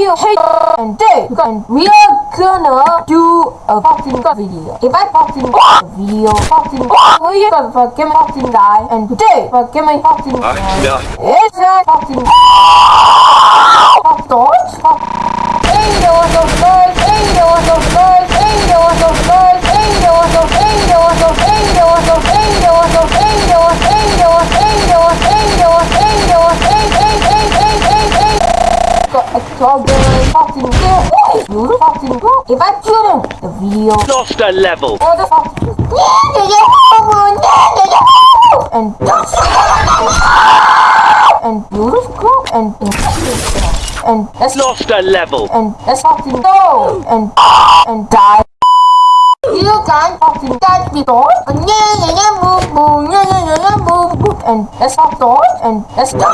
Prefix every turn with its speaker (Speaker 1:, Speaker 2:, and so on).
Speaker 1: you, hey, and Dave, and we are gonna do a fucking video. If I fucking video, fucking, we are fucking fucking die, and today, fucking my fucking
Speaker 2: 아, 야.
Speaker 1: it's a fucking fuck fuck. Hey, guys? Hey, yo, what's up, guys? Hey, yo, what's up, guys? Hey, yo, what's up? Hey, yo, what's up? Hey, yo, what's up? Hey, yo, what's up? Hey, yo, what's hey, yo, what's hey, yo, what's hey, yo, what's hey, yo, what's hey, hey, hey, hey, hey, hey. Trouble, fucking good. You fucking good. If I shouldn't, the video.
Speaker 2: Lost a level.
Speaker 1: Or the fucking. And just. And beautiful and. And let's
Speaker 2: Lost a level.
Speaker 1: and let's fucking go and and die. You can fucking die before. And yeah, yeah, yeah, boom, boom, yeah, yeah, yeah, boom, boom. And let's fuck door and let's go.